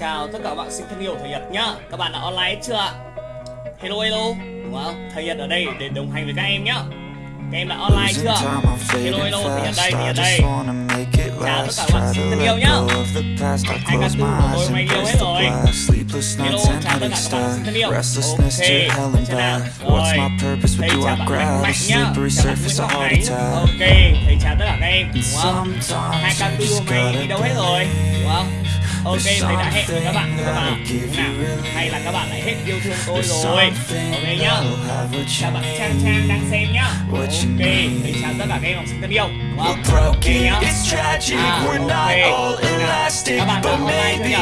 chào tất cả các bạn sinh thân yêu thầy Nhật nhá. Các bạn đã online chưa ạ? Hello hello. Đúng không? Thầy Nhật ở đây để đồng hành với các em nhá. Các em đã online chưa? Hello hello. Thầy Nhật đây, thầy Nhật đây. Chào tất cả các bạn sinh thân yêu nhá. Hai ca tư của tôi mày yêu hết rồi. Hello, chào tất cả các bạn sinh thân yêu. Ok, thế nào? Rồi, thầy chào bạn Mạnh Mạnh nhá. Chào bạn Nguyễn Ngọc Khánh Ok, thầy chào tất cả các em. Đúng không? Hai ca tư hôm nay đi đâu hết rồi? Đúng không? Ok, thầy đã hẹn với các bạn rồi các bạn Đúng nào? Hay là các bạn lại hết yêu thương tôi rồi Ok nhá Chào bạn Trang Trang đang xem nhá Ok, thầy chào tất cả các em học sinh thân yêu? Ok nhá À, ok Các bạn đã online chưa nhỉ?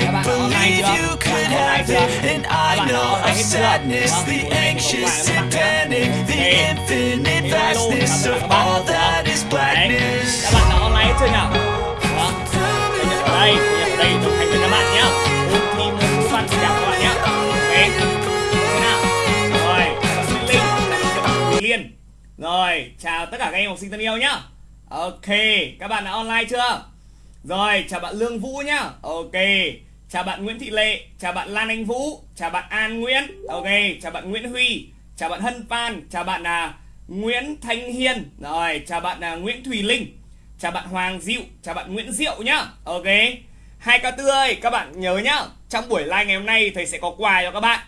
Các bạn đã online chưa? Các bạn have online chưa? And Các bạn đã online hết chưa? Vâng, tụi em anxious cùng and các bạn Ok. Hello, các Các đã online hết chưa nhỉ? Đây, thầy Nhật đây đồng hành với các bạn nhá. Ôn thi môn ngữ văn xin chào các bạn nhá. Ok. Thế nào? Rồi, xin Linh, bạn Liên. Rồi, chào tất cả các em học sinh thân yêu nhá. Ok, các bạn đã online chưa? Rồi, chào bạn Lương Vũ nhá. Ok. Chào bạn Nguyễn Thị Lệ, chào bạn Lan Anh Vũ, chào bạn An Nguyễn. Ok, chào bạn Nguyễn Huy, chào bạn Hân Phan, chào bạn là Nguyễn Thanh Hiên. Rồi, chào bạn là Nguyễn Thùy Linh. Chào bạn Hoàng Diệu, chào bạn Nguyễn Diệu nhá. Ok. Hai ca tư ơi, các bạn nhớ nhá. Trong buổi live ngày hôm nay thầy sẽ có quà cho các bạn.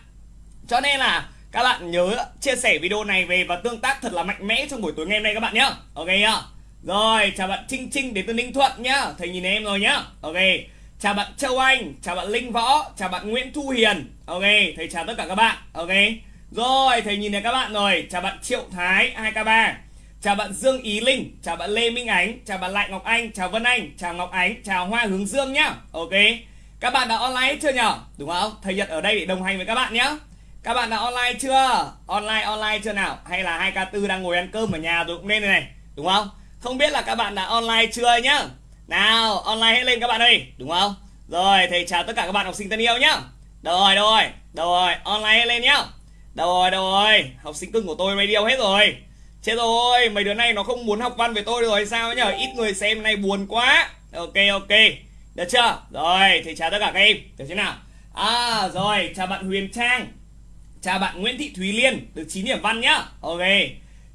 Cho nên là các bạn nhớ chia sẻ video này về và tương tác thật là mạnh mẽ trong buổi tối ngày hôm nay các bạn nhá. Ok nhá. Rồi, chào bạn Trinh Trinh đến từ Ninh Thuận nhá. Thầy nhìn em rồi nhá. Ok. Chào bạn Châu Anh, chào bạn Linh Võ, chào bạn Nguyễn Thu Hiền. Ok, thầy chào tất cả các bạn. Ok. Rồi, thầy nhìn thấy các bạn rồi. Chào bạn Triệu Thái 2K3. Chào bạn Dương Ý Linh, chào bạn Lê Minh Ánh, chào bạn Lại Ngọc Anh, chào Vân Anh, chào Ngọc Ánh, chào Hoa Hướng Dương nhá. Ok. Các bạn đã online chưa nhở? Đúng không? Thầy Nhật ở đây để đồng hành với các bạn nhá. Các bạn đã online chưa? Online online chưa nào? Hay là 2K4 đang ngồi ăn cơm ở nhà rồi cũng nên này này, đúng không? Không biết là các bạn đã online chưa nhá. Nào, online hết lên các bạn ơi, đúng không? Rồi, thầy chào tất cả các bạn học sinh thân yêu nhá. Rồi, rồi? Rồi? Online hết lên nhá. Rồi, rồi? Học sinh cưng của tôi radio hết rồi. Chết rồi, mấy đứa này nó không muốn học văn với tôi rồi sao nhở? Ít người xem này buồn quá. Ok ok. Được chưa? Rồi, thầy chào tất cả các em. Được chưa nào? À rồi, chào bạn Huyền Trang. Chào bạn Nguyễn Thị Thúy Liên được 9 điểm văn nhá. Ok.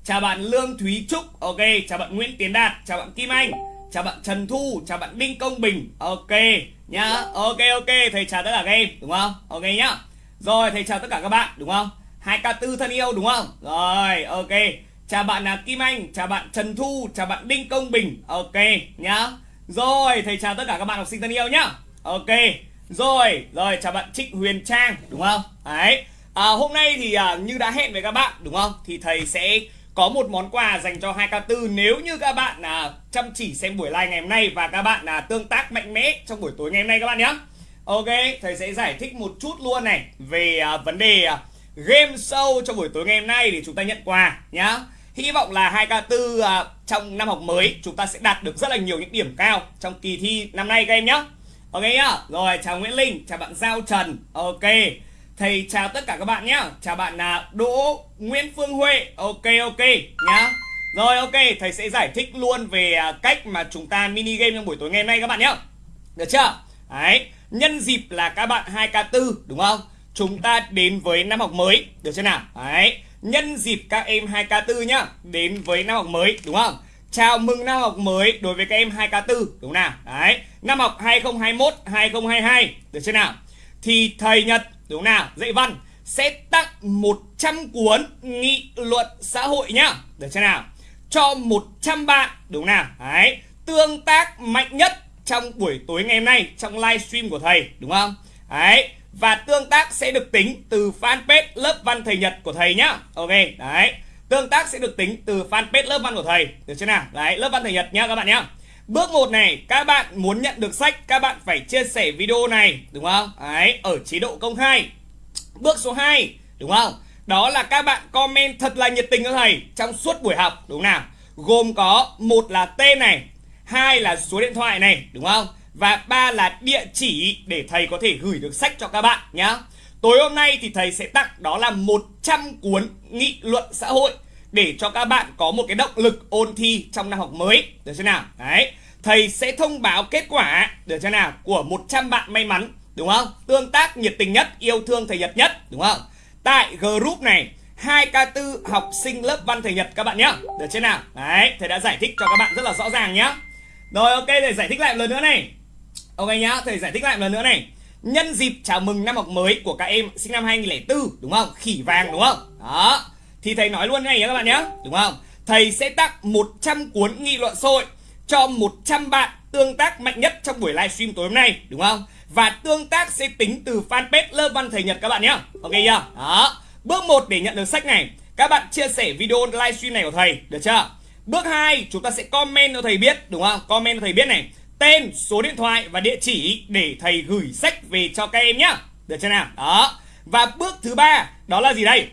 Chào bạn Lương Thúy Trúc. Ok, chào bạn Nguyễn Tiến Đạt, chào bạn Kim Anh, chào bạn Trần Thu, chào bạn Đinh Công Bình. Ok nhá. Ok ok, thầy chào tất cả các em, đúng không? Ok nhá. Rồi, thầy chào tất cả các bạn, đúng không? hai k tư thân yêu đúng không? Rồi, ok. Chào bạn là Kim Anh, chào bạn Trần Thu, chào bạn Đinh Công Bình. Ok nhá. Rồi, thầy chào tất cả các bạn học sinh thân yêu nhá. Ok. Rồi, rồi chào bạn Trịnh Huyền Trang, đúng không? Đấy. À, hôm nay thì à, như đã hẹn với các bạn, đúng không? Thì thầy sẽ có một món quà dành cho 2K4 nếu như các bạn là chăm chỉ xem buổi live ngày hôm nay và các bạn là tương tác mạnh mẽ trong buổi tối ngày hôm nay các bạn nhé. Ok, thầy sẽ giải thích một chút luôn này về à, vấn đề à, game show trong buổi tối ngày hôm nay để chúng ta nhận quà nhá. Hy vọng là 2K4 à, trong năm học mới chúng ta sẽ đạt được rất là nhiều những điểm cao trong kỳ thi năm nay các em nhé. Ok nhá. Rồi chào Nguyễn Linh, chào bạn Giao Trần. Ok. Thầy chào tất cả các bạn nhá. Chào bạn là Đỗ Nguyễn Phương Huệ. Ok ok nhá. Rồi ok, thầy sẽ giải thích luôn về à, cách mà chúng ta mini game trong buổi tối ngày hôm nay các bạn nhé. Được chưa? Đấy, nhân dịp là các bạn 2K4 đúng không? Chúng ta đến với năm học mới, được chưa nào? Đấy, nhân dịp các em 2K4 nhá, đến với năm học mới đúng không? Chào mừng năm học mới đối với các em 2K4 đúng không nào? Đấy, năm học 2021 2022 được chưa nào? Thì thầy Nhật đúng không nào? Dạy văn sẽ tặng 100 cuốn nghị luận xã hội nhá. Được chưa nào? Cho 100 bạn đúng không nào? Đấy, tương tác mạnh nhất trong buổi tối ngày hôm nay trong livestream của thầy đúng không? Đấy, và tương tác sẽ được tính từ fanpage lớp văn thầy Nhật của thầy nhá. Ok, đấy. Tương tác sẽ được tính từ fanpage lớp văn của thầy. Được chưa nào? Đấy, lớp văn thầy Nhật nhá các bạn nhá. Bước 1 này, các bạn muốn nhận được sách, các bạn phải chia sẻ video này, đúng không? Đấy, ở chế độ công khai. Bước số 2, đúng không? Đó là các bạn comment thật là nhiệt tình cho thầy trong suốt buổi học, đúng nào? Gồm có một là tên này, hai là số điện thoại này, đúng không? Và ba là địa chỉ để thầy có thể gửi được sách cho các bạn nhá. Tối hôm nay thì thầy sẽ tặng đó là 100 cuốn nghị luận xã hội để cho các bạn có một cái động lực ôn thi trong năm học mới. Được chưa nào? Đấy. thầy sẽ thông báo kết quả được chưa nào của 100 bạn may mắn đúng không? Tương tác nhiệt tình nhất, yêu thương thầy Nhật nhất đúng không? Tại group này 2K4 học sinh lớp văn thầy Nhật các bạn nhé Được chưa nào? Đấy, thầy đã giải thích cho các bạn rất là rõ ràng nhá Rồi ok, thầy giải thích lại một lần nữa này Ok nhá, thầy giải thích lại một lần nữa này Nhân dịp chào mừng năm học mới của các em sinh năm 2004 đúng không? Khỉ vàng đúng không? Đó Thì thầy nói luôn này nhé các bạn nhé Đúng không? Thầy sẽ tặng 100 cuốn nghị luận sôi cho 100 bạn tương tác mạnh nhất trong buổi livestream tối hôm nay đúng không? Và tương tác sẽ tính từ fanpage lớp văn thầy Nhật các bạn nhé Ok chưa? Đó Bước 1 để nhận được sách này Các bạn chia sẻ video livestream này của thầy Được chưa? Bước 2 chúng ta sẽ comment cho thầy biết Đúng không? Comment cho thầy biết này Tên, số điện thoại và địa chỉ để thầy gửi sách về cho các em nhá Được chưa nào? Đó Và bước thứ ba đó là gì đây?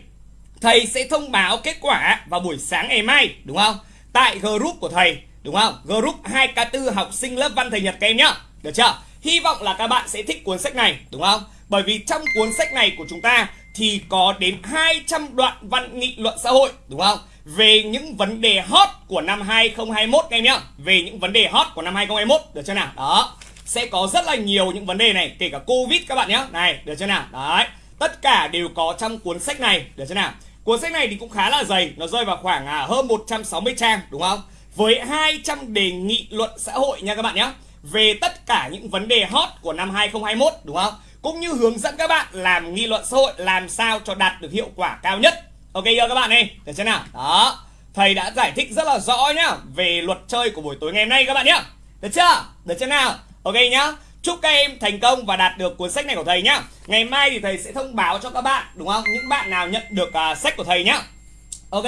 Thầy sẽ thông báo kết quả vào buổi sáng ngày mai Đúng không? Tại group của thầy Đúng không? Group 2K4 học sinh lớp văn thầy Nhật các em nhá Được chưa? Hy vọng là các bạn sẽ thích cuốn sách này Đúng không? Bởi vì trong cuốn sách này của chúng ta thì có đến 200 đoạn văn nghị luận xã hội đúng không? Về những vấn đề hot của năm 2021 em nhá. Về những vấn đề hot của năm 2021 được chưa nào? Đó. Sẽ có rất là nhiều những vấn đề này, kể cả Covid các bạn nhé. Này, được chưa nào? Đấy. Tất cả đều có trong cuốn sách này, được chưa nào? Cuốn sách này thì cũng khá là dày, nó rơi vào khoảng à, hơn 160 trang đúng không? Với 200 đề nghị luận xã hội nha các bạn nhé. Về tất cả những vấn đề hot của năm 2021 đúng không? cũng như hướng dẫn các bạn làm nghị luận xã hội làm sao cho đạt được hiệu quả cao nhất. Ok chưa các bạn ơi? Được chưa nào? Đó. Thầy đã giải thích rất là rõ nhá về luật chơi của buổi tối ngày hôm nay các bạn nhá. Được chưa? Được chưa nào? Ok nhá. Chúc các em thành công và đạt được cuốn sách này của thầy nhá. Ngày mai thì thầy sẽ thông báo cho các bạn đúng không? Những bạn nào nhận được uh, sách của thầy nhá. Ok.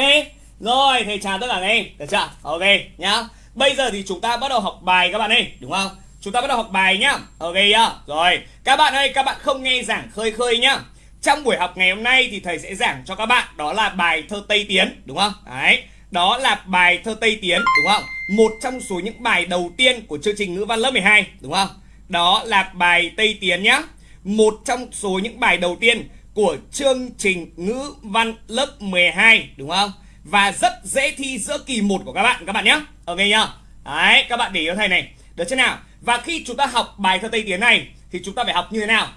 Rồi, thầy chào tất cả các em. Được chưa? Ok nhá. Bây giờ thì chúng ta bắt đầu học bài các bạn ơi, đúng không? Chúng ta bắt đầu học bài nhá Ok nhá Rồi Các bạn ơi các bạn không nghe giảng khơi khơi nhá trong buổi học ngày hôm nay thì thầy sẽ giảng cho các bạn, Đó là bài thơ Tây Tiến, Đúng không? Đấy, Đó là bài thơ Tây Tiến, Đúng không? Một trong số những bài đầu tiên của chương trình ngữ văn lớp 12 Đúng không? Đó là bài Tây Tiến nhá. Một trong số những bài đầu tiên của chương trình ngữ văn lớp 12 Đúng không? Và rất dễ thi giữa kỳ 1 của các bạn Các bạn nhé Ok nhá. Đấy, các bạn để ý thầy này. Được chưa nào? Và khi chúng ta học bài thơ Tây Tiến này, thì chúng ta phải học như thế nào?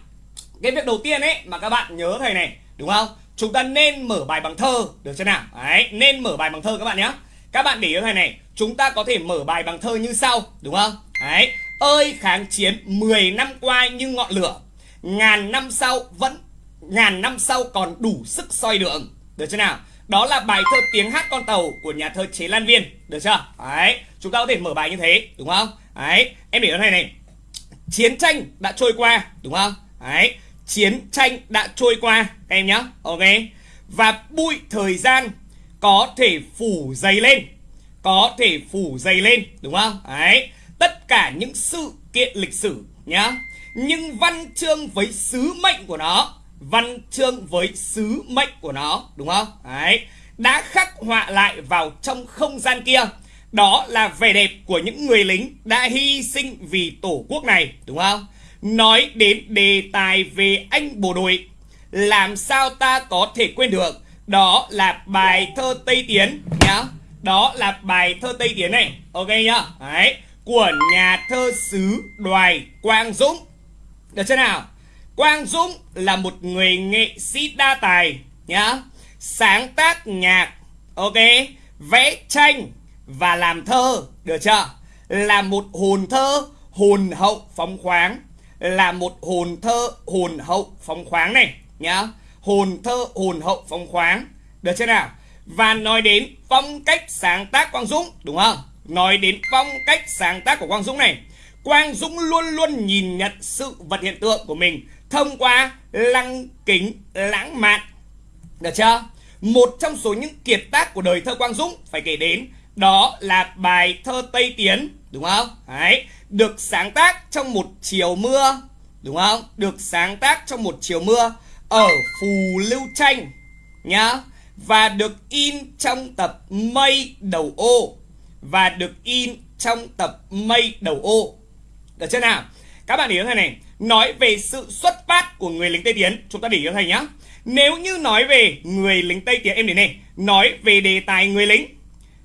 Cái việc đầu tiên ấy mà các bạn nhớ thầy này, đúng không? Chúng ta nên mở bài bằng thơ, được chưa nào? Đấy, nên mở bài bằng thơ các bạn nhé. Các bạn để ý thầy này, chúng ta có thể mở bài bằng thơ như sau, đúng không? Đấy, ơi kháng chiến 10 năm qua như ngọn lửa, ngàn năm sau vẫn ngàn năm sau còn đủ sức soi đường, được chưa nào? Đó là bài thơ tiếng hát con tàu của nhà thơ Chế Lan Viên, được chưa? Đấy, chúng ta có thể mở bài như thế, đúng không? Đấy, em để ở này này. Chiến tranh đã trôi qua, đúng không? Đấy, chiến tranh đã trôi qua các em nhá. Ok. Và bụi thời gian có thể phủ dày lên. Có thể phủ dày lên, đúng không? Đấy. Tất cả những sự kiện lịch sử nhá. Nhưng văn chương với sứ mệnh của nó, văn chương với sứ mệnh của nó, đúng không? Đấy. Đã khắc họa lại vào trong không gian kia đó là vẻ đẹp của những người lính đã hy sinh vì tổ quốc này, đúng không? Nói đến đề tài về anh bộ đội, làm sao ta có thể quên được? Đó là bài thơ Tây Tiến nhá. Đó là bài thơ Tây Tiến này, ok nhá? Đấy, của nhà thơ xứ Đoài Quang Dũng. Được chưa nào? Quang Dũng là một người nghệ sĩ đa tài nhá. Sáng tác nhạc, ok, vẽ tranh, và làm thơ được chưa là một hồn thơ hồn hậu phóng khoáng là một hồn thơ, hồn hậu phóng khoáng này, nhá. Hồn thơ, hồn hậu phóng khoáng. Được chưa nào? Và nói đến phong cách sáng tác Quang Dũng, đúng không? Nói đến phong cách sáng tác của Quang Dũng này, Quang Dũng luôn luôn nhìn nhận sự vật hiện tượng của mình thông qua lăng kính lãng mạn. Được chưa? Một trong số những kiệt tác của đời thơ Quang Dũng, phải kể đến, đó là bài thơ Tây Tiến, Đúng không? Đấy. Được sáng tác trong một chiều mưa, Đúng không? Được sáng tác trong một chiều mưa Ở Phù Lưu Tranh Nhá. Và được in trong tập Mây Đầu Ô. Và được in trong tập Mây Đầu Ô. Được chưa nào? Các bạn để ý thế này. Nói về sự xuất phát của người lính Tây Tiến. Chúng ta để ý thầy nhá. Nếu như nói về người lính Tây Tiến, Em đến này. Nói về đề tài người lính.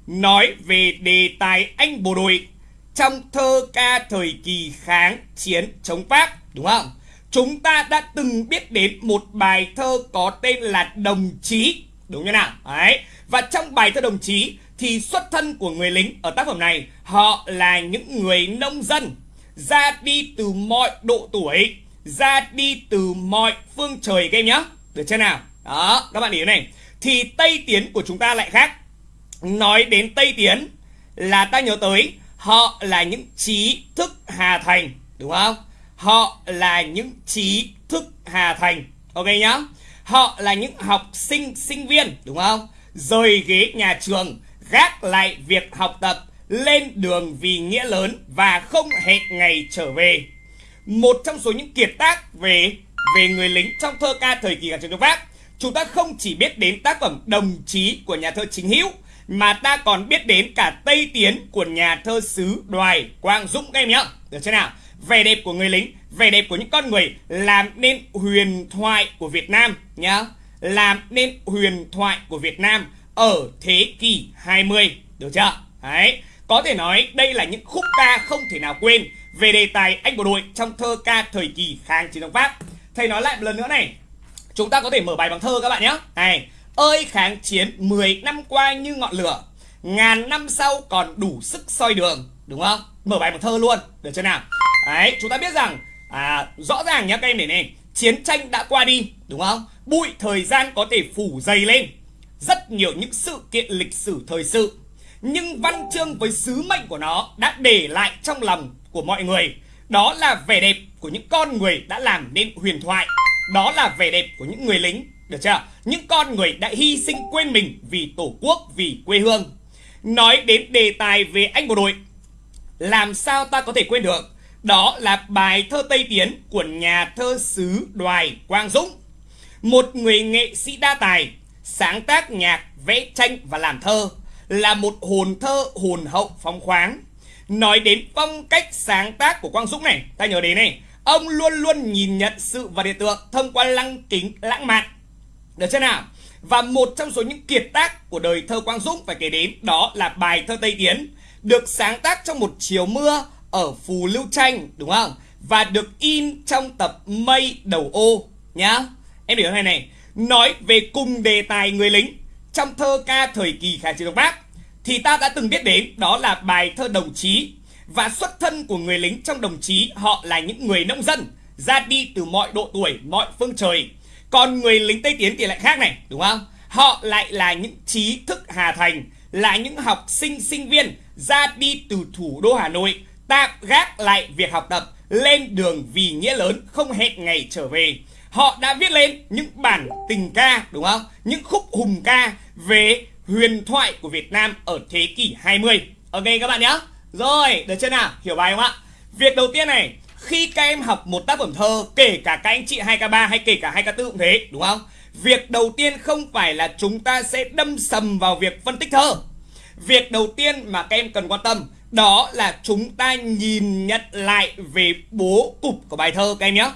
Nói về đề tài anh bộ đội trong thơ ca thời kỳ kháng chiến chống Pháp, đúng không? Chúng ta đã từng biết đến một bài thơ có tên là Đồng Chí, đúng như nào? Đấy. Và trong bài thơ Đồng Chí thì xuất thân của người lính ở tác phẩm này họ là những người nông dân ra đi từ mọi độ tuổi, ra đi từ mọi phương trời các em nhé. Được chưa nào? Đó, các bạn ý này. Thì Tây Tiến của chúng ta lại khác. Nói đến Tây Tiến là ta nhớ tới họ là những trí thức Hà Thành, đúng không? Họ là những trí thức Hà Thành. Ok nhá? Họ là những học sinh, sinh viên, đúng không? Rời ghế nhà trường, gác lại việc học tập, lên đường vì nghĩa lớn và không hẹn ngày trở về. Một trong số những kiệt tác về về người lính trong thơ ca thời kỳ kháng chiến chống Pháp, chúng ta không chỉ biết đến tác phẩm Đồng chí của nhà thơ Chính Hữu mà ta còn biết đến cả Tây Tiến của nhà thơ xứ Đoài Quang Dũng các em nhé. Được chưa nào? Vẻ đẹp của người lính, vẻ đẹp của những con người làm nên huyền thoại của Việt Nam nhá. Làm nên huyền thoại của Việt Nam ở thế kỷ 20. Được chưa? Đấy. Có thể nói đây là những khúc ca không thể nào quên về đề tài anh bộ đội trong thơ ca thời kỳ kháng chiến chống Pháp. Thầy nói lại một lần nữa này. Chúng ta có thể mở bài bằng thơ các bạn nhé. Này, ơi kháng chiến 10 năm qua như ngọn lửa, ngàn năm sau còn đủ sức soi đường, đúng không? Mở bài một thơ luôn, được chưa nào? Đấy, chúng ta biết rằng à, rõ ràng nhá các em để này, chiến tranh đã qua đi, đúng không? Bụi thời gian có thể phủ dày lên rất nhiều những sự kiện lịch sử thời sự nhưng văn chương với sứ mệnh của nó đã để lại trong lòng của mọi người đó là vẻ đẹp của những con người đã làm nên huyền thoại đó là vẻ đẹp của những người lính được chưa những con người đã hy sinh quên mình vì tổ quốc vì quê hương nói đến đề tài về anh bộ đội làm sao ta có thể quên được đó là bài thơ Tây Tiến của nhà thơ sứ Đoài Quang Dũng một người nghệ sĩ đa tài sáng tác nhạc vẽ tranh và làm thơ là một hồn thơ hồn hậu phóng khoáng. Nói đến phong cách sáng tác của Quang Dũng này, ta nhớ đến này, ông luôn luôn nhìn nhận sự và hiện tượng thông qua lăng kính lãng mạn. Được chưa nào? Và một trong số những kiệt tác của đời thơ Quang Dũng phải kể đến đó là bài thơ Tây Tiến, được sáng tác trong một chiều mưa ở Phù Lưu Tranh, đúng không? Và được in trong tập Mây Đầu Ô nhá. Em hiểu này này, nói về cùng đề tài người lính trong thơ ca thời kỳ kháng chiến chống Pháp thì ta đã từng biết đến đó là bài thơ đồng chí và xuất thân của người lính trong đồng chí họ là những người nông dân ra đi từ mọi độ tuổi, mọi phương trời. Còn người lính Tây Tiến thì lại khác này, đúng không? Họ lại là những trí thức Hà Thành, là những học sinh sinh viên ra đi từ thủ đô Hà Nội, tạm gác lại việc học tập, lên đường vì nghĩa lớn không hẹn ngày trở về. Họ đã viết lên những bản tình ca, đúng không? Những khúc hùng ca về huyền thoại của Việt Nam ở thế kỷ 20. Ok các bạn nhé. Rồi, được chưa nào? Hiểu bài không ạ? Việc đầu tiên này, khi các em học một tác phẩm thơ, kể cả các anh chị 2K3 hay kể cả 2K4 cũng thế, đúng không? Việc đầu tiên không phải là chúng ta sẽ đâm sầm vào việc phân tích thơ. Việc đầu tiên mà các em cần quan tâm đó là chúng ta nhìn nhận lại về bố cục của bài thơ các em nhé.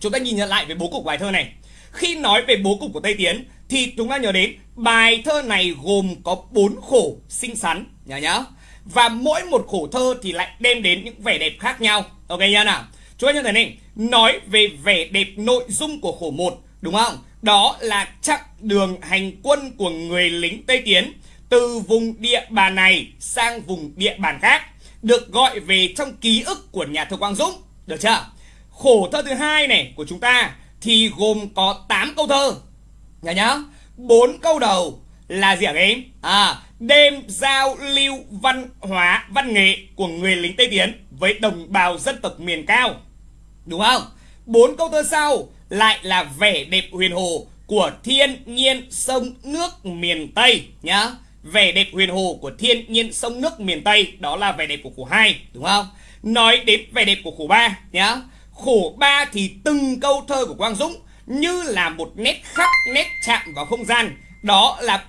Chúng ta nhìn nhận lại về bố cục bài thơ này. Khi nói về bố cục của Tây Tiến thì chúng ta nhớ đến bài thơ này gồm có bốn khổ xinh xắn nhớ nhá. Và mỗi một khổ thơ thì lại đem đến những vẻ đẹp khác nhau. Ok nha nào. Chú anh em thấy này, nói về vẻ đẹp nội dung của khổ một đúng không? Đó là chặng đường hành quân của người lính Tây Tiến từ vùng địa bàn này sang vùng địa bàn khác được gọi về trong ký ức của nhà thơ Quang Dũng. Được chưa? Khổ thơ thứ hai này của chúng ta thì gồm có 8 câu thơ. Nhớ nhá. bốn câu đầu là gì hả em? À, đêm giao lưu văn hóa văn nghệ của người lính Tây Tiến với đồng bào dân tộc miền cao. Đúng không? Bốn câu thơ sau lại là vẻ đẹp huyền hồ của thiên nhiên sông nước miền Tây nhá. Vẻ đẹp huyền hồ của thiên nhiên sông nước miền Tây đó là vẻ đẹp của khổ 2, đúng không? Nói đến vẻ đẹp của khổ 3 nhá. Khổ ba thì từng câu thơ của Quang Dũng như là một nét khắc nét chạm vào không gian. Đó là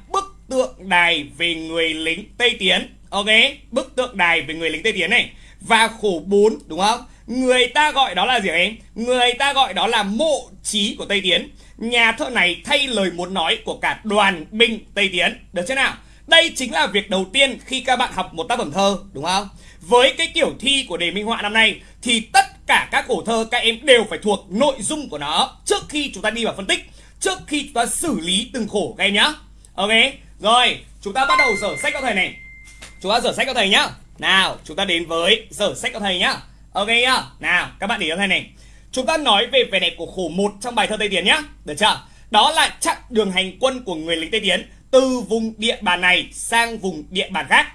tượng đài về người lính Tây Tiến. Ok, bức tượng đài về người lính Tây Tiến này. Và khổ 4 đúng không? Người ta gọi đó là gì em? Người ta gọi đó là mộ trí của Tây Tiến. Nhà thơ này thay lời muốn nói của cả đoàn binh Tây Tiến. Được chưa nào? Đây chính là việc đầu tiên khi các bạn học một tác phẩm thơ, đúng không? với cái kiểu thi của đề minh họa năm nay thì tất cả các khổ thơ các em đều phải thuộc nội dung của nó trước khi chúng ta đi vào phân tích trước khi chúng ta xử lý từng khổ các em nhá ok rồi, chúng ta bắt đầu dở sách các thầy này. Chúng ta dở sách các thầy nhá. Nào, chúng ta đến với dở sách các thầy nhá. Ok nhá. Nào, các bạn để cho thầy này. Chúng ta nói về vẻ đẹp của khổ một trong bài thơ tây tiến nhá. Được chưa? Đó là chặn đường hành quân của người lính tây tiến từ vùng địa bàn này sang vùng địa bàn khác.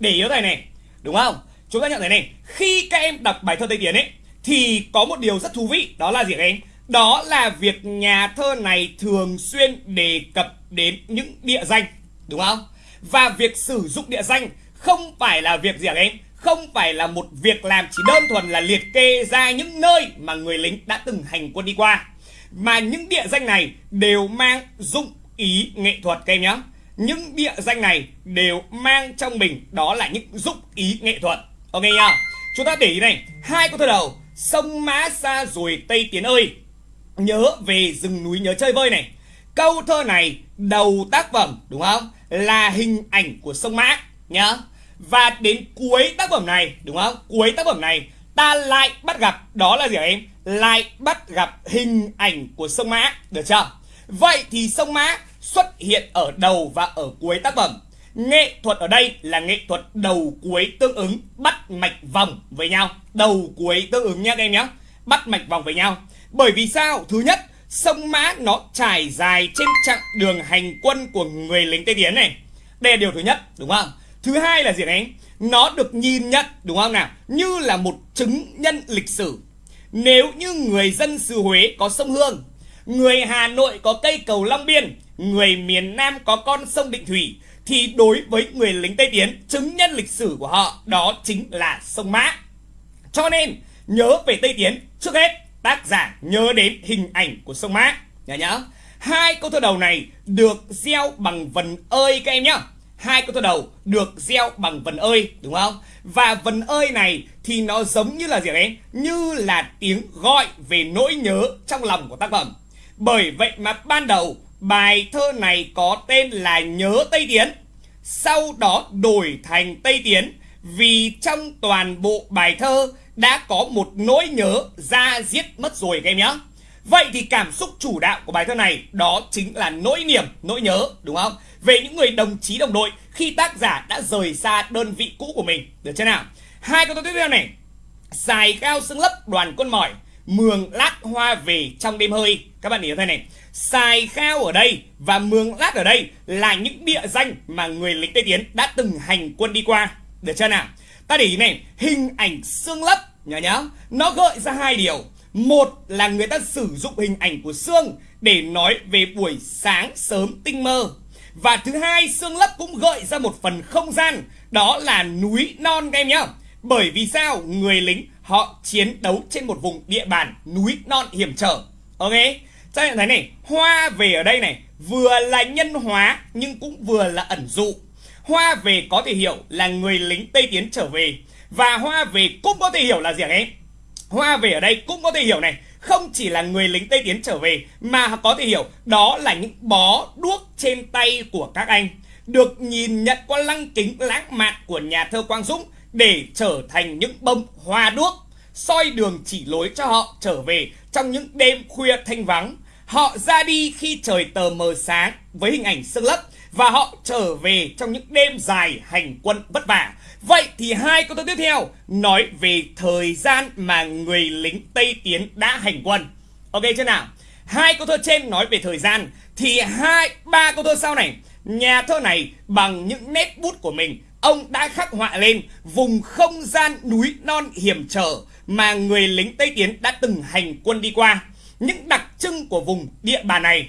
Để ý thầy này, đúng không? Chúng ta nhận thấy này, khi các em đọc bài thơ tây tiến ấy, thì có một điều rất thú vị, đó là gì các em? Đó là việc nhà thơ này thường xuyên đề cập đến những địa danh, đúng không? Và việc sử dụng địa danh không phải là việc gì các em không phải là một việc làm chỉ đơn thuần là liệt kê ra những nơi mà người lính đã từng hành quân đi qua. Mà những địa danh này đều mang dụng ý nghệ thuật các em nhé. Những địa danh này đều mang trong mình đó là những dụng ý nghệ thuật. Ok nhá chúng ta để ý này, hai câu thơ đầu. Sông mã xa rồi tây tiến ơi nhớ về rừng núi nhớ chơi vơi này. Câu thơ này đầu tác phẩm, đúng không? Là hình ảnh của sông mã nhá và đến cuối tác phẩm này, đúng không? Cuối tác phẩm này, ta lại bắt gặp, đó là gì em? Lại bắt gặp hình ảnh của sông mã, được chưa? Vậy thì sông mã xuất hiện ở đầu và ở cuối tác phẩm. Nghệ thuật ở đây là nghệ thuật đầu cuối tương ứng, bắt mạch vòng với nhau. Đầu cuối tương ứng nhé các em nhé. Bắt mạch vòng với nhau bởi vì sao? Thứ nhất, sông mã nó trải dài trên chặng đường hành quân của người lính tây tiến này. Đây là điều thứ nhất, đúng không? Thứ hai là gì đấy nó được nhìn nhận, đúng không nào? Như là một chứng nhân lịch sử. Nếu như người dân xứ Huế có sông Hương, người Hà Nội có cây cầu Long Biên, người miền Nam có con sông Định Thủy, thì đối với người lính Tây Tiến, chứng nhân lịch sử của họ đó chính là sông Mã. Cho nên, nhớ về Tây Tiến trước hết tác giả nhớ đến hình ảnh của sông Mã. Nhớ nhớ. Hai câu thơ đầu này được gieo bằng vần ơi các em nhá. Hai câu thơ đầu được gieo bằng vần ơi, đúng không? Và vần ơi này thì nó giống như là gì đấy? Như là tiếng gọi về nỗi nhớ trong lòng của tác phẩm. Bởi vậy mà ban đầu bài thơ này có tên là nhớ tây tiến. Sau đó đổi thành tây tiến vì trong toàn bộ bài thơ đã có một nỗi nhớ ra giết mất rồi các em nhé Vậy thì cảm xúc chủ đạo của bài thơ này đó chính là nỗi niềm, nỗi nhớ đúng không? Về những người đồng chí đồng đội khi tác giả đã rời xa đơn vị cũ của mình. Được chưa nào? Hai câu thơ tiếp theo này. Xài cao xương lấp đoàn quân mỏi, mường lát hoa về trong đêm hơi. Các bạn hiểu thế này. Xài khao ở đây và mường lát ở đây là những địa danh mà người lính Tây Tiến đã từng hành quân đi qua. Được chưa nào? Ta để ý này, hình ảnh xương lấp nhớ nhá, nó gợi ra hai điều. Một là người ta sử dụng hình ảnh của xương để nói về buổi sáng sớm tinh mơ. Và thứ hai, xương lấp cũng gợi ra một phần không gian, đó là núi non các em nhá. Bởi vì sao? Người lính họ chiến đấu trên một vùng địa bàn núi non hiểm trở. Ok? Cho nên thấy này, hoa về ở đây này, vừa là nhân hóa nhưng cũng vừa là ẩn dụ. Hoa về có thể hiểu là người lính Tây Tiến trở về. Và hoa về cũng có thể hiểu là gì hả em? Hoa về ở đây cũng có thể hiểu này. Không chỉ là người lính Tây Tiến trở về, Mà có thể hiểu đó là những bó đuốc trên tay của các anh. Được nhìn nhận qua lăng kính lãng mạn của nhà thơ Quang Dũng Để trở thành những bông hoa đuốc, soi đường chỉ lối cho họ trở về trong những đêm khuya thanh vắng. Họ ra đi khi trời tờ mờ sáng với hình ảnh sương lấp. Và họ trở về trong những đêm dài hành quân vất vả Vậy thì hai câu thơ tiếp theo nói về thời gian mà người lính Tây Tiến đã hành quân. Ok chưa nào? Hai câu thơ trên nói về thời gian thì hai, ba câu thơ sau này nhà thơ này bằng những nét bút của mình, ông đã khắc họa lên vùng không gian núi non hiểm trở mà người lính Tây Tiến đã từng hành quân đi qua. Những đặc trưng của vùng địa bàn này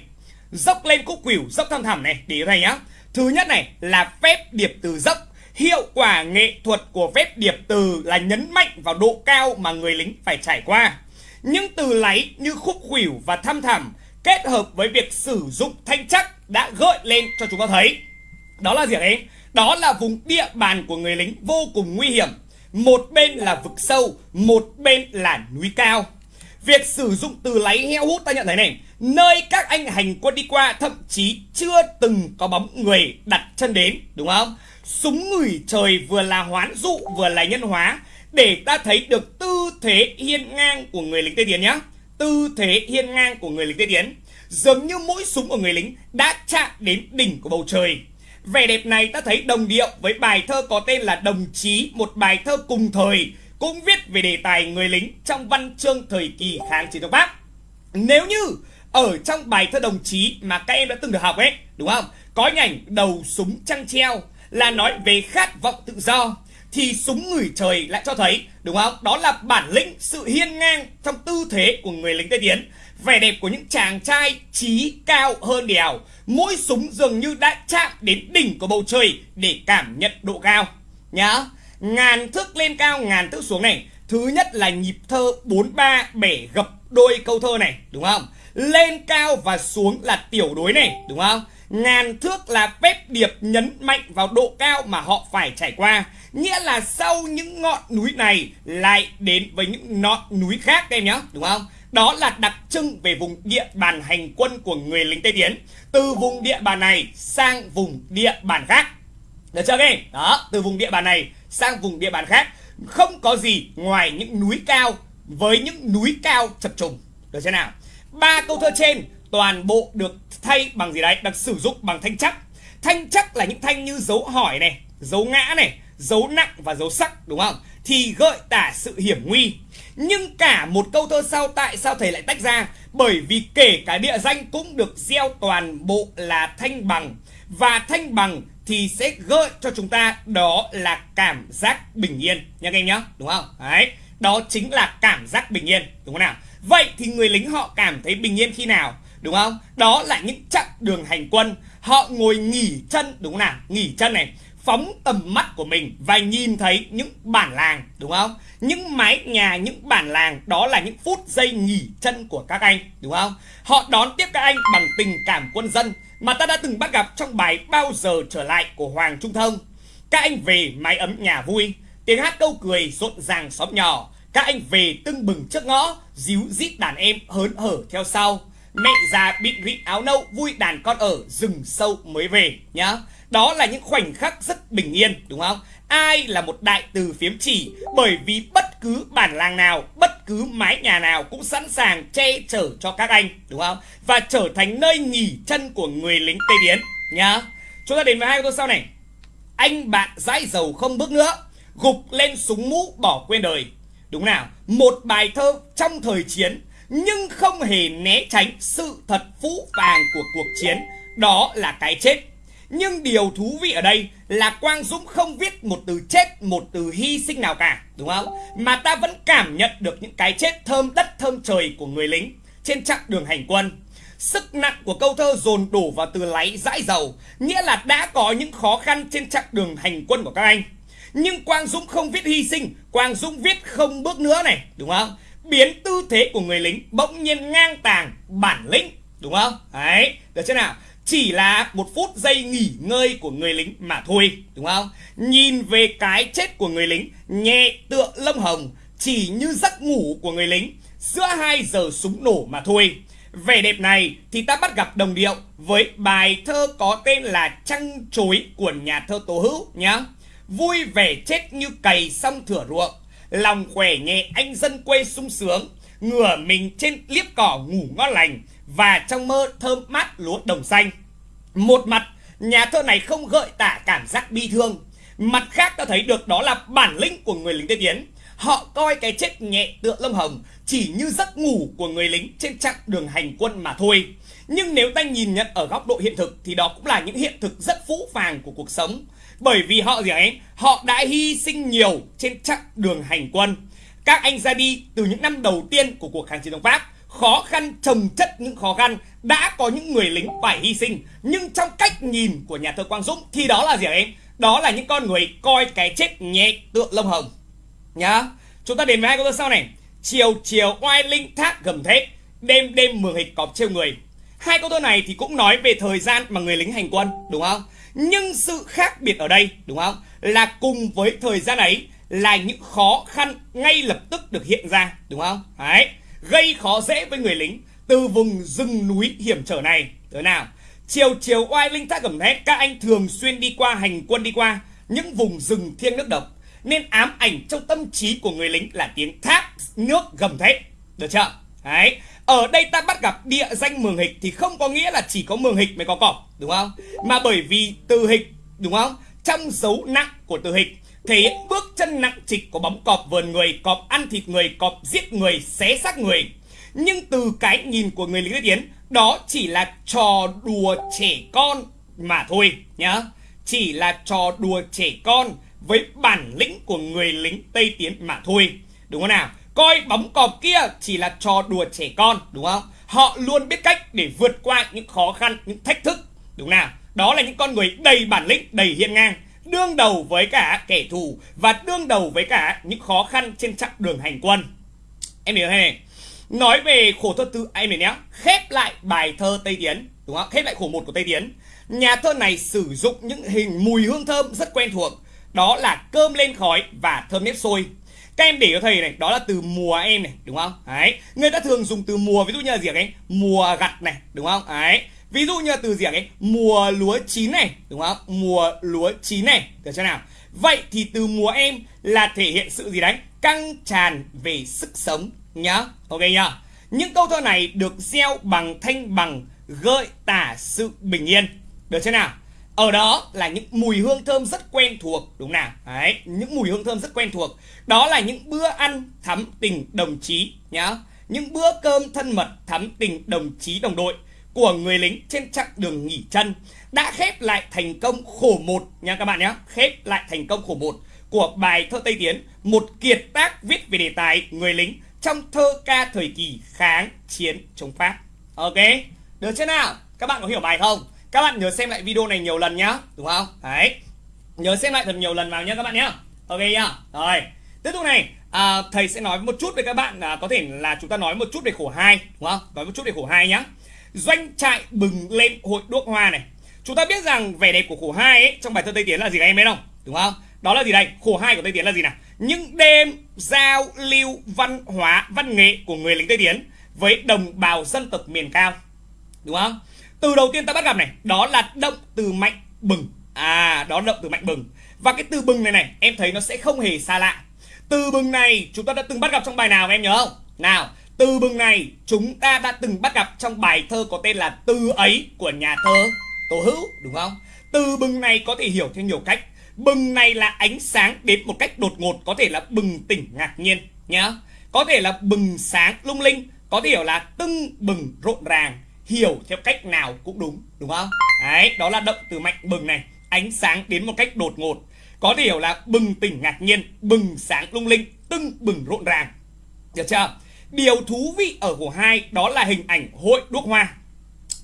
dốc lên cúc quỷu dốc thăm thẳm này để thầy nhá. Thứ nhất này là phép điệp từ dốc Hiệu quả nghệ thuật của phép điệp từ là nhấn mạnh vào độ cao mà người lính phải trải qua. Những từ láy như khúc khuỷu và thăm thẳm kết hợp với việc sử dụng thanh chắc đã gợi lên cho chúng ta thấy. Đó là gì đấy? Đó là vùng địa bàn của người lính vô cùng nguy hiểm. Một bên là vực sâu, một bên là núi cao. Việc sử dụng từ láy heo hút ta nhận thấy này, nơi các anh hành quân đi qua thậm chí chưa từng có bóng người đặt chân đến, đúng không? Súng ngửi trời vừa là hoán dụ vừa là nhân hóa. Để ta thấy được tư thế hiên ngang của người lính Tây Tiến nhé Tư thế hiên ngang của người lính Tây Tiến. Dường như mỗi súng của người lính đã chạm đến đỉnh của bầu trời. Vẻ đẹp này ta thấy đồng điệu với bài thơ có tên là Đồng Chí Một bài thơ cùng thời cũng viết về đề tài người lính trong văn chương thời kỳ kháng chiến chống Pháp. Nếu như ở trong bài thơ đồng chí mà các em đã từng được học ấy, đúng không? Có hình ảnh đầu súng trăng treo là nói về khát vọng tự do, thì súng người trời lại cho thấy, đúng không? Đó là bản lĩnh, sự hiên ngang trong tư thế của người lính tây tiến. Vẻ đẹp của những chàng trai trí cao hơn đèo, mỗi súng dường như đã chạm đến đỉnh của bầu trời để cảm nhận độ cao. Nhá, ngàn thước lên cao, ngàn thước xuống này. Thứ nhất là nhịp thơ bốn ba bể gập đôi câu thơ này, đúng không? Lên cao và xuống là tiểu đối này, đúng không? Ngàn thước là phép điệp nhấn mạnh vào độ cao mà họ phải trải qua. Nghĩa là sau những ngọn núi này lại đến với những ngọn núi khác em nhé, đúng không? Đó là đặc trưng về vùng địa bàn hành quân của người lính Tây Tiến. Từ vùng địa bàn này sang vùng địa bàn khác. Được chưa các em? Đó, từ vùng địa bàn này sang vùng địa bàn khác. Không có gì ngoài những núi cao với những núi cao chập trùng. Được chưa nào? Ba câu thơ trên toàn bộ được thay bằng gì đấy? Được sử dụng bằng thanh chắc. Thanh chắc là những thanh như dấu hỏi này, dấu ngã này, dấu nặng và dấu sắc, đúng không? Thì gợi tả sự hiểm nguy. Nhưng cả một câu thơ sau tại sao thầy lại tách ra? Bởi vì kể cả địa danh cũng được gieo toàn bộ là thanh bằng. Và thanh bằng thì sẽ gợi cho chúng ta đó là cảm giác bình yên. Nha các em nhá đúng không? Đấy, đó chính là cảm giác bình yên, đúng không nào? Vậy thì người lính họ cảm thấy bình yên khi nào, đúng không? Đó là những chặng đường hành quân. Họ ngồi nghỉ chân, đúng không nào? Nghỉ chân này, phóng tầm mắt của mình và nhìn thấy những bản làng, đúng không? Những mái nhà, những bản làng, đó là những phút giây nghỉ chân của các anh, đúng không? Họ đón tiếp các anh bằng tình cảm quân dân mà ta đã từng bắt gặp trong bài bao giờ trở lại của hoàng trung thông. Các anh về mái ấm nhà vui, tiếng hát câu cười rộn ràng xóm nhỏ các anh về tưng bừng trước ngõ, díu dít đàn em hớn hở theo sau. Mẹ già bịn rịn áo nâu, vui đàn con ở, rừng sâu mới về, nhá. Đó là những khoảnh khắc rất bình yên, đúng không? Ai là một đại từ phiếm chỉ, bởi vì bất cứ bản làng nào, bất cứ mái nhà nào cũng sẵn sàng che chở cho các anh, đúng không? Và trở thành nơi nghỉ chân của người lính tây tiến nhá. Chúng ta đến với hai câu sau này. Anh bạn dãi dầu không bước nữa, gục lên súng mũ bỏ quên đời đúng nào một bài thơ trong thời chiến nhưng không hề né tránh sự thật phũ phàng của cuộc chiến đó là cái chết nhưng điều thú vị ở đây là Quang Dũng không viết một từ chết, một từ hy sinh nào cả, đúng không? Mà ta vẫn cảm nhận được những cái chết thơm đất thơm trời của người lính trên chặng đường hành quân. Sức nặng của câu thơ dồn đổ vào từ láy dãi dầu, nghĩa là đã có những khó khăn trên chặng đường hành quân của các anh. Nhưng Quang Dũng không viết hy sinh, Quang Dũng viết không bước nữa này, đúng không? Biến tư thế của người lính bỗng nhiên ngang tàng bản lĩnh, đúng không? Đấy, được chưa nào? chỉ là một phút giây nghỉ ngơi của người lính mà thôi đúng không nhìn về cái chết của người lính nhẹ tựa lông hồng chỉ như giấc ngủ của người lính giữa hai giờ súng nổ mà thôi vẻ đẹp này thì ta bắt gặp đồng điệu với bài thơ có tên là trăng chối của nhà thơ tố hữu nhá vui vẻ chết như cày xong thửa ruộng lòng khỏe nhẹ anh dân quê sung sướng ngửa mình trên liếp cỏ ngủ ngon lành và trong mơ thơm mát lúa đồng xanh. Một mặt, nhà thơ này không gợi tả cảm giác bi thương. Mặt khác ta thấy được đó là bản lĩnh của người lính Tây Tiến. Họ coi cái chết nhẹ tựa lông hồng chỉ như giấc ngủ của người lính trên chặng đường hành quân mà thôi. Nhưng nếu ta nhìn nhận ở góc độ hiện thực thì đó cũng là những hiện thực rất phũ phàng của cuộc sống. Bởi vì họ gì ấy, họ đã hy sinh nhiều trên chặng đường hành quân. Các anh ra đi từ những năm đầu tiên của cuộc kháng chiến chống Pháp khó khăn trồng chất những khó khăn đã có những người lính phải hy sinh. Nhưng trong cách nhìn của nhà thơ Quang Dũng thì đó là gì hả em? Đó là những con người coi cái chết nhẹ tựa lông hồng. Nhá chúng ta đến với hai câu thơ sau này. Chiều chiều oai linh thác gầm thét đêm đêm mường hịch cọp trêu người. Hai câu thơ này thì cũng nói về thời gian mà người lính hành quân đúng không? Nhưng sự khác biệt ở đây, đúng không? Là cùng với thời gian ấy là những khó khăn ngay lập tức được hiện ra, đúng không? Đấy. Gây khó dễ với người lính từ vùng rừng núi hiểm trở này. Thế nào? Chiều chiều oai linh thác gầm thét các anh thường xuyên đi qua, hành quân đi qua những vùng rừng thiêng nước độc, nên ám ảnh trong tâm trí của người lính là tiếng thác nước gầm thét. Được chưa? Đấy ở đây ta bắt gặp địa danh mường hịch thì không có nghĩa là chỉ có mường hịch mới có cọp đúng không mà bởi vì từ hịch, đúng không trong dấu nặng của từ hịch thể hiện bước chân nặng trịch của bóng cọp vờn người, cọp ăn thịt người, cọp giết người, xé xác người nhưng từ cái nhìn của người lính tiến đó chỉ là trò đùa trẻ con mà thôi, nhá chỉ là trò đùa trẻ con với bản lĩnh của người lính Tây Tiến mà thôi. Đúng không nào? Coi bóng cọp kia chỉ là trò đùa trẻ con, đúng không? Họ luôn biết cách để vượt qua những khó khăn, những thách thức, đúng nào? Đó là những con người đầy bản lĩnh, đầy hiên ngang, đương đầu với cả kẻ thù và đương đầu với cả những khó khăn trên chặng đường hành quân. Em hiểu hề? Nói về khổ thơ tư em nhé, khép lại bài thơ Tây Tiến, đúng không? Khép lại khổ một của Tây Tiến. Nhà thơ này sử dụng những hình mùi hương thơm rất quen thuộc đó là cơm lên khói và thơm nếp sôi các em để cho thầy này, đó là từ mùa em này, đúng không? Đấy. Người ta thường dùng từ mùa, ví dụ như là gì ấy mùa gặt này, đúng không? Đấy. Ví dụ như là từ gì ấy mùa lúa chín này, đúng không? Mùa lúa chín này, được chưa nào? Vậy thì từ mùa em là thể hiện sự gì đấy? Căng tràn về sức sống, nhá. Ok nhá. Những câu thơ này được gieo bằng thanh bằng, gợi tả sự bình yên, được chưa nào? Ở đó là những mùi hương thơm rất quen thuộc, đúng nào? Đấy, những mùi hương thơm rất quen thuộc. Đó là những bữa ăn thắm tình đồng chí, nhá. Những bữa cơm thân mật thắm tình đồng chí đồng đội của người lính trên chặng đường nghỉ chân đã khép lại thành công khổ một nha các bạn nhé khép lại thành công khổ một của bài thơ Tây Tiến, một kiệt tác viết về đề tài người lính trong thơ ca thời kỳ kháng chiến chống Pháp. Ok, được chưa nào? Các bạn có hiểu bài không? Các bạn nhớ xem lại video này nhiều lần nhá đúng không? Đấy. Nhớ xem lại thật nhiều lần vào nhá các bạn nhá. Ok nhá. Rồi. Tiếp tục này. À, thầy sẽ nói một chút với các bạn à, có thể là chúng ta nói một chút về khổ hai đúng không? Nói một chút về khổ hai nhá. Doanh trại bừng lên hội đuốc hoa này. Chúng ta biết rằng vẻ đẹp của khổ hai ấy trong bài thơ tây tiến là gì các em biết không? Đúng không? Đó là gì đây? Khổ hai của tây tiến là gì nào? Những đêm giao lưu văn hóa văn nghệ của người lính tây tiến với đồng bào dân tộc miền cao. Đúng không? Từ đầu tiên ta bắt gặp này, đó là động từ mạnh bừng. À đó động từ mạnh bừng. Và cái từ bừng này này, em thấy nó sẽ không hề xa lạ. Từ bừng này, chúng ta đã từng bắt gặp trong bài nào em nhớ không? Nào, từ bừng này, chúng ta đã từng bắt gặp trong bài thơ có tên là từ ấy của nhà thơ tố Hữu, đúng không? Từ bừng này có thể hiểu theo nhiều cách. Bừng này là ánh sáng đến một cách đột ngột, có thể là bừng tỉnh ngạc nhiên nhá có thể là bừng sáng lung linh, có thể hiểu là tưng bừng rộn ràng hiểu theo cách nào cũng đúng đúng không? Đấy, đó là động từ mạnh bừng này, ánh sáng đến một cách đột ngột. Có thể hiểu là bừng tỉnh ngạc nhiên, bừng sáng lung linh, tưng bừng rộn ràng. Được chưa? Điều thú vị ở của hai đó là hình ảnh hội đuốc hoa.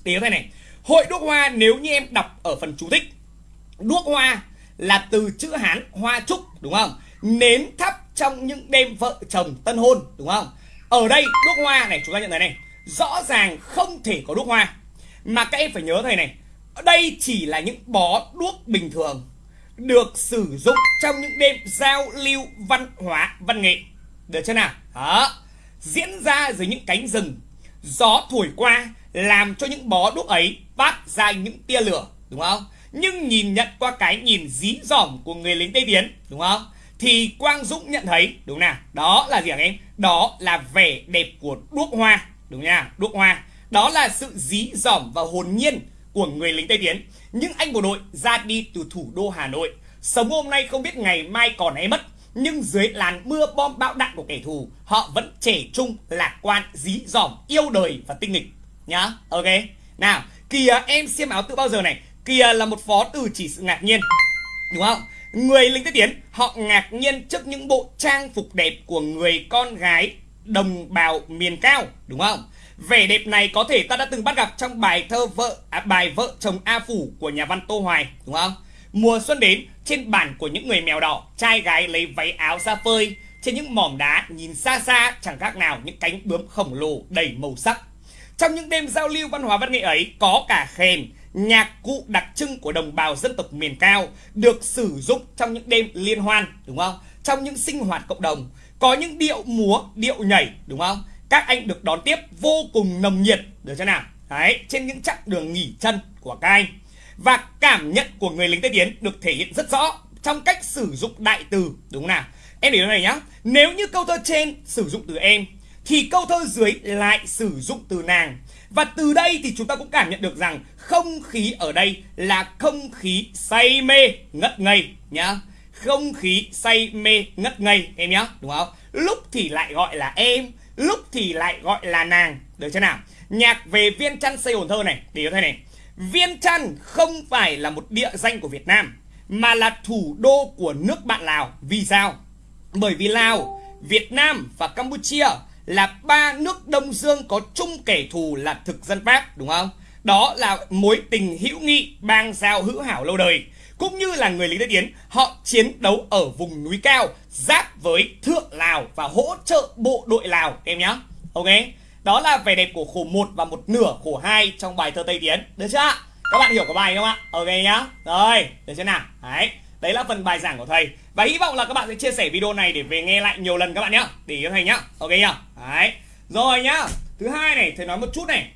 Tiếng thế này, hội đuốc hoa nếu như em đọc ở phần chú thích, đuốc hoa là từ chữ hán hoa trúc, đúng không? Nến thắp trong những đêm vợ chồng tân hôn, đúng không? Ở đây đuốc hoa này, chúng ta nhận thấy này rõ ràng không thể có đuốc hoa. Mà các em phải nhớ thầy này, đây chỉ là những bó đuốc bình thường, được sử dụng trong những đêm giao lưu văn hóa, văn nghệ. Được chưa nào? Đó. Diễn ra dưới những cánh rừng. Gió thổi qua làm cho những bó đuốc ấy phát ra những tia lửa, đúng không? Nhưng nhìn nhận qua cái nhìn dí dỏm của người lính tây tiến đúng không? Thì quang dũng nhận thấy, đúng nào, đó là gì hả em? Đó là vẻ đẹp của đuốc hoa đúng nha đuốc hoa. Đó là sự dí dỏm và hồn nhiên của người lính tây tiến. Những anh bộ đội ra đi từ thủ đô hà nội. Sống hôm nay không biết ngày mai còn hay mất, nhưng dưới làn mưa bom bão đạn của kẻ thù, họ vẫn trẻ trung, lạc quan, dí dỏm, yêu đời và tinh nghịch. Nhá, ok. Nào, kìa, em xiêm áo tự bao giờ này. Kìa là một phó từ chỉ sự ngạc nhiên. Đúng không? Người lính tây tiến, họ ngạc nhiên trước những bộ trang phục đẹp của người con gái đồng bào miền cao đúng không? Vẻ đẹp này có thể ta đã từng bắt gặp trong bài thơ vợ à, bài vợ chồng A Phủ của nhà văn Tô Hoài đúng không? Mùa xuân đến trên bản của những người mèo đỏ trai gái lấy váy áo ra phơi trên những mỏm đá nhìn xa xa chẳng khác nào những cánh bướm khổng lồ đầy màu sắc. Trong những đêm giao lưu văn hóa văn nghệ ấy có cả khen nhạc cụ đặc trưng của đồng bào dân tộc miền cao được sử dụng trong những đêm liên hoan đúng không? Trong những sinh hoạt cộng đồng có những điệu múa, điệu nhảy, đúng không? Các anh được đón tiếp vô cùng nồng nhiệt. Được chưa nào? Đấy, trên những chặng đường nghỉ chân của các anh. Và cảm nhận của người lính tây tiến được thể hiện rất rõ trong cách sử dụng đại từ, đúng không nào? Em để này nhá. Nếu như câu thơ trên sử dụng từ em, thì câu thơ dưới lại sử dụng từ nàng. Và từ đây thì chúng ta cũng cảm nhận được rằng không khí ở đây là không khí say mê, ngất ngây nhá không khí say mê ngất ngây, em nhá, đúng không? Lúc thì lại gọi là em, lúc thì lại gọi là nàng. Được chưa nào? Nhạc về viên chăn xây hồn thơ này, để cho thế này. Viên chăn không phải là một địa danh của việt nam, mà là thủ đô của nước bạn lào. Vì sao? Bởi vì lào, việt nam và campuchia là ba nước đông dương có chung kẻ thù là thực dân pháp, đúng không? Đó là mối tình hữu nghị, bang giao hữu hảo lâu đời cũng như là người lính Tây Tiến họ chiến đấu ở vùng núi cao, giáp với thượng Lào và hỗ trợ bộ đội Lào, em nhé ok? Đó là vẻ đẹp của khổ 1 và một nửa, khổ 2 trong bài thơ Tây Tiến. Được chưa? Các bạn hiểu của bài không ạ? Ok nhá. Rồi, được chưa nào? Đấy đấy là phần bài giảng của thầy. Và hy vọng là các bạn sẽ chia sẻ video này để về nghe lại nhiều lần các bạn nhé để cho thầy nhá. Ok nhá. Đấy. Rồi nhá. Thứ hai này, thầy nói một chút này.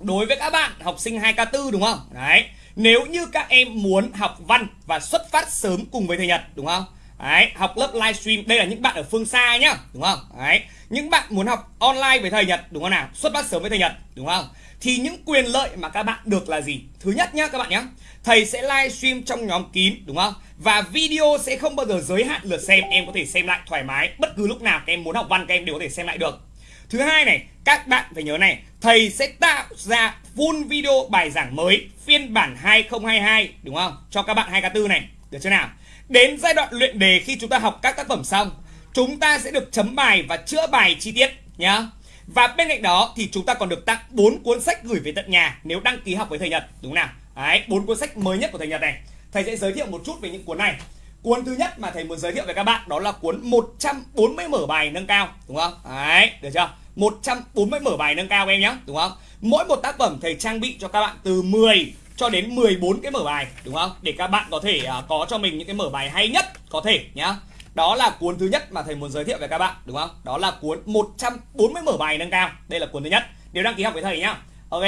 Đối với các bạn học sinh 2K4 đúng không? Đấy nếu như các em muốn học văn và xuất phát sớm cùng với thầy Nhật đúng không Đấy, học lớp livestream đây là những bạn ở phương xa nhá, đúng không? Đấy, những bạn muốn học online với thầy Nhật đúng không nào? Xuất phát sớm với thầy Nhật đúng không? Thì những quyền lợi mà các bạn được là gì? Thứ nhất nhá các bạn nhé. Thầy sẽ livestream trong nhóm kín đúng không? Và video sẽ không bao giờ giới hạn lượt xem, em có thể xem lại thoải mái bất cứ lúc nào các em muốn học văn các em đều có thể xem lại được. Thứ hai này, các bạn phải nhớ này, thầy sẽ tạo ra full video bài giảng mới phiên bản 2022 đúng không? Cho các bạn 2K4 này, được chưa nào? Đến giai đoạn luyện đề khi chúng ta học các tác phẩm xong, chúng ta sẽ được chấm bài và chữa bài chi tiết nhá. Và bên cạnh đó thì chúng ta còn được tặng 4 cuốn sách gửi về tận nhà nếu đăng ký học với thầy Nhật, đúng nào? Đấy, 4 cuốn sách mới nhất của thầy Nhật này. Thầy sẽ giới thiệu một chút về những cuốn này. Cuốn thứ nhất mà thầy muốn giới thiệu với các bạn đó là cuốn 140 mở bài nâng cao, đúng không? Đấy, được chưa? 140 mở bài nâng cao em nhé, đúng không? Mỗi một tác phẩm thầy trang bị cho các bạn từ 10 cho đến 14 cái mở bài đúng không? Để các bạn có thể uh, có cho mình những cái mở bài hay nhất có thể nhá. Đó là cuốn thứ nhất mà thầy muốn giới thiệu với các bạn đúng không? Đó là cuốn 140 mở bài nâng cao. Đây là cuốn thứ nhất. Nếu đăng ký học với thầy nhá. Ok.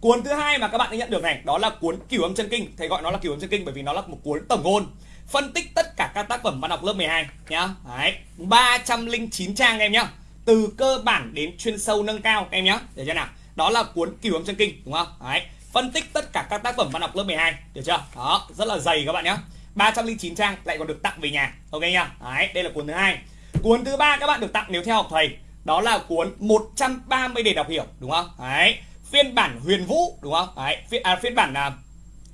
Cuốn thứ hai mà các bạn đã nhận được này, đó là cuốn Cửu âm chân kinh. Thầy gọi nó là Cửu âm chân kinh bởi vì nó là một cuốn tổng ngôn phân tích tất cả các tác phẩm văn học lớp 12 nhá. Đấy, 309 trang em nhá. Từ cơ bản đến chuyên sâu nâng cao em nhá. Để cho nào. Đó là cuốn Cửu âm chân kinh đúng không? Đấy. Phân tích tất cả các tác phẩm văn học lớp 12 được chưa? Đó rất là dày các bạn nhé. 309 trang lại còn được tặng về nhà ok nhá? Đấy đây là cuốn thứ hai. Cuốn thứ ba các bạn được tặng nếu theo học thầy đó là cuốn 130 đề đọc hiểu đúng không? Đấy. Phiên bản huyền vũ đúng không? Đấy phiên, à, phiên bản à,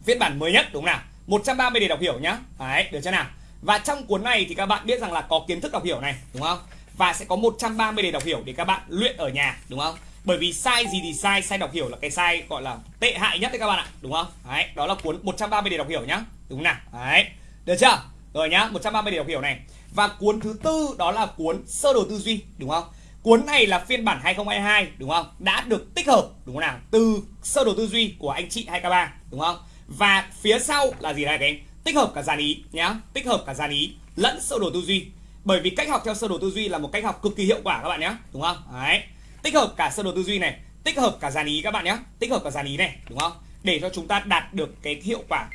phiên bản mới nhất đúng không nào? 130 đề đọc hiểu nhá. Đấy được chưa nào? Và trong cuốn này thì các bạn biết rằng là có kiến thức đọc hiểu này đúng không? Và sẽ có 130 đề đọc hiểu để các bạn luyện ở nhà đúng không? Bởi vì sai gì thì sai sai đọc hiểu là cái sai gọi là tệ hại nhất đấy các bạn ạ, đúng không? Đấy, đó là cuốn 130 để đọc hiểu nhá. Đúng nào? Đấy, được chưa? Rồi nhá 130 để đọc hiểu này. Và cuốn thứ tư đó là cuốn sơ đồ tư duy, đúng không? Cuốn này là phiên bản 2022 đúng không? Đã được tích hợp, đúng không nào? Từ sơ đồ tư duy của anh chị 2k3 đúng không? Và phía sau là gì đây các em tích hợp cả dàn ý nhá. Tích hợp cả dàn ý lẫn sơ đồ tư duy. Bởi vì cách học theo sơ đồ tư duy là một cách học cực kỳ hiệu quả các bạn nhé đúng không? Đấy tích hợp cả sơ đồ tư duy này tích hợp cả dàn ý các bạn nhé. Tích hợp cả dàn ý này đúng không? Để cho chúng ta đạt được cái hiệu quả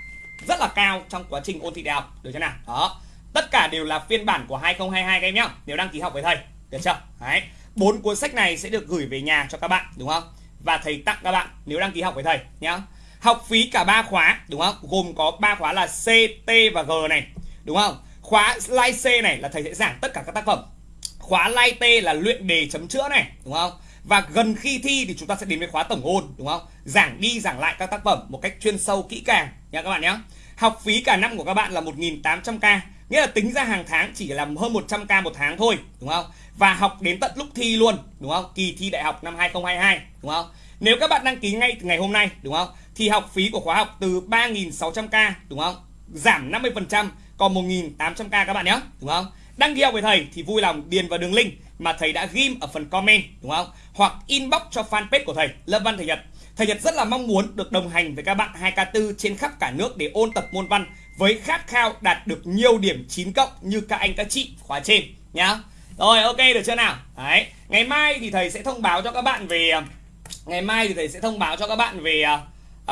rất là cao trong quá trình ôn thi đại học. Được chưa nào? Đó. Tất cả đều là phiên bản của 2022 các em nhé. Nếu đăng ký học với thầy. Được chưa? Đấy. Bốn cuốn sách này sẽ được gửi về nhà cho các bạn đúng không? Và thầy tặng các bạn nếu đăng ký học với thầy nhá học phí cả ba khóa đúng không? Gồm có ba khóa là C, T và G này đúng không? Khóa Live C này là thầy sẽ giảng tất cả các tác phẩm khóa lai tê là luyện đề chấm chữa này, đúng không? Và gần khi thi thì chúng ta sẽ đến với khóa tổng ôn, đúng không? Giảng đi giảng lại các tác phẩm một cách chuyên sâu, kỹ càng nha các bạn nhé học phí cả năm của các bạn là 1.800k nghĩa là tính ra hàng tháng chỉ là hơn 100k một tháng thôi, đúng không? Và học đến tận lúc thi luôn, đúng không? Kỳ thi đại học năm 2022 đúng không? Nếu các bạn đăng ký ngay từ ngày hôm nay, đúng không? Thì học phí của khóa học từ 3.600k đúng không? Giảm 50% còn 1.800k các bạn nhé đúng không? Đăng ký học với thầy thì vui lòng điền vào đường link mà thầy đã ghim ở phần comment đúng không? Hoặc inbox cho fanpage của thầy Lâm Văn Thầy Nhật. Thầy Nhật rất là mong muốn được đồng hành với các bạn 2K4 trên khắp cả nước để ôn tập môn văn với khát khao đạt được nhiều điểm 9 cộng như các anh các chị khóa trên nhá. Rồi ok được chưa nào? Đấy, ngày mai thì thầy sẽ thông báo cho các bạn về à, ngày mai thì thầy sẽ thông báo cho các bạn về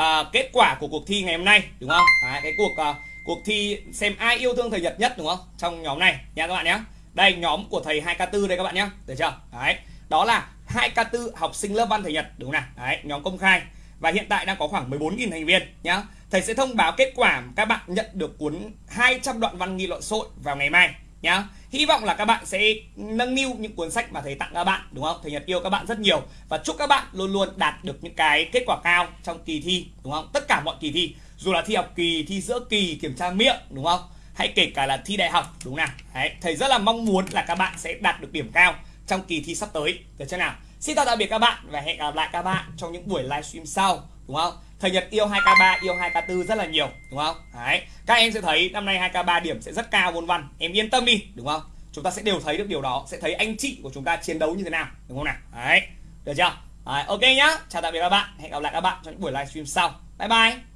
uh, kết quả của cuộc thi ngày hôm nay đúng không? Đấy, cái cuộc uh, cuộc thi xem ai yêu thương thầy Nhật nhất, đúng không? Trong nhóm này nha các bạn nhé. Đây, nhóm của thầy 2K4 đây các bạn nhé. Được chưa? Đấy. Đó là 2K4 học sinh lớp văn thầy Nhật, đúng không nào? Đấy, nhóm công khai. Và hiện tại đang có khoảng 14.000 thành viên nhá. Thầy sẽ thông báo kết quả các bạn nhận được cuốn 200 đoạn văn nghị luận sội vào ngày mai nhá. Hy vọng là các bạn sẽ nâng niu những cuốn sách mà thầy tặng các bạn, đúng không? Thầy nhật yêu các bạn rất nhiều. Và chúc các bạn luôn luôn đạt được những cái kết quả cao trong kỳ thi, đúng không? Tất cả mọi kỳ thi dù là thi học kỳ thi giữa kỳ kiểm tra miệng đúng không? Hay kể cả là thi đại học đúng nào? Đấy, thầy rất là mong muốn là các bạn sẽ đạt được điểm cao trong kỳ thi sắp tới. Được chưa nào? Xin chào tạm biệt các bạn và hẹn gặp lại các bạn trong những buổi livestream sau đúng không? Thầy Nhật yêu 2K3 yêu 2K4 rất là nhiều đúng không? Đấy các em sẽ thấy năm nay 2K3 điểm sẽ rất cao môn văn. Em yên tâm đi đúng không? Chúng ta sẽ đều thấy được điều đó sẽ thấy anh chị của chúng ta chiến đấu như thế nào đúng không nào? Đấy được chưa? Đấy, ok nhá. Chào tạm biệt các bạn hẹn gặp lại các bạn trong những buổi livestream sau. Bye bye.